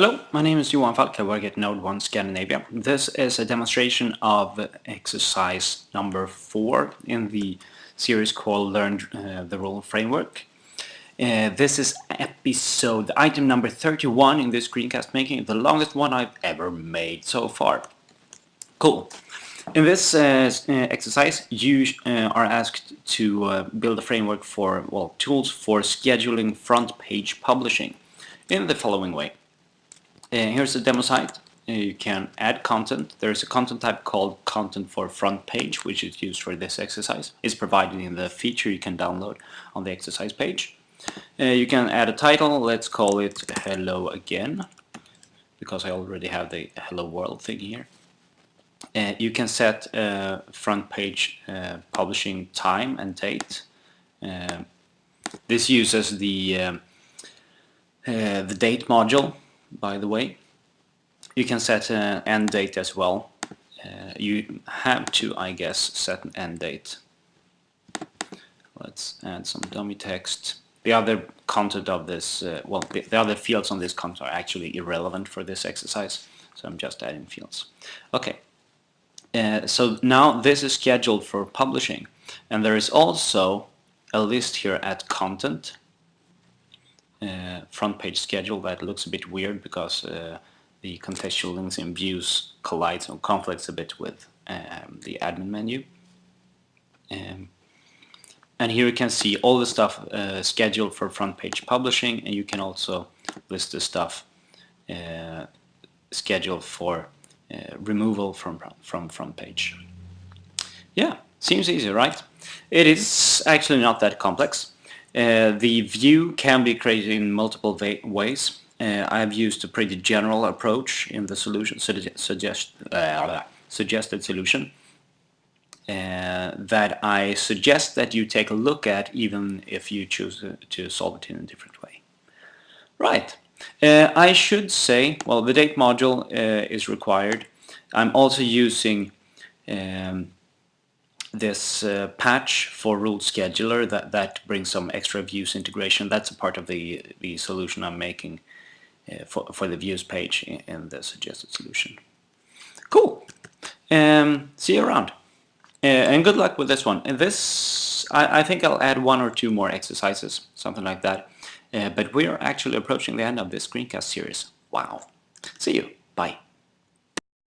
Hello, my name is Johan Falk. I work at NodeOne Scandinavia. This is a demonstration of exercise number 4 in the series called Learn uh, the Rule Framework. Uh, this is episode item number 31 in this screencast, making the longest one I've ever made so far. Cool. In this uh, uh exercise, you uh, are asked to uh, build a framework for, well, tools for scheduling front page publishing in the following way. Uh, here's the demo site. Uh, you can add content. There's a content type called content for front page, which is used for this exercise. It's provided in the feature you can download on the exercise page. Uh, you can add a title. Let's call it Hello Again, because I already have the Hello World thing here. Uh, you can set uh, front page uh, publishing time and date. This uses the um, the date module by the way. You can set an end date as well. Uh, you have to, I guess, set an end date. Let's add some dummy text. The other content of this, uh, well, the, the other fields on this content are actually irrelevant for this exercise, so I'm just adding fields. Okay, uh, so now this is scheduled for publishing, and there is also a list here at content uh, front page schedule that looks a bit weird because uh, the contextual links in views collides or conflicts a bit with um, the admin menu. Um, and here you can see all the stuff uh, scheduled for front page publishing and you can also list the stuff uh, scheduled for uh, removal from, from front page. Yeah, seems easy, right? It is actually not that complex. Uh, the view can be created in multiple ways. Uh, I've used a pretty general approach in the solution suggest, uh, suggested solution uh, that I suggest that you take a look at even if you choose to solve it in a different way. Right. Uh, I should say, well, the date module is required. I'm also using um, this uh, patch for rule scheduler that, that brings some extra views integration. That's a part of the, the solution I'm making uh, for, for the views page in, the suggested solution. Cool. Um, see you around. Uh, and good luck with this one. And this, I, I, think I'll add one or two more exercises, something like that. Uh, but we are actually approaching the end of this screencast series. Wow. See you. Bye.